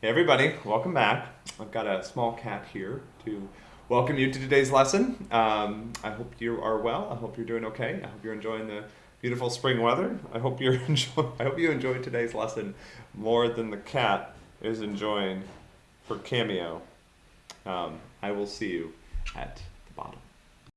Hey everybody, welcome back. I've got a small cat here to welcome you to today's lesson. Um, I hope you are well. I hope you're doing okay. I hope you're enjoying the beautiful spring weather. I hope you're enjoy. I hope you enjoyed today's lesson more than the cat is enjoying her cameo. Um, I will see you at.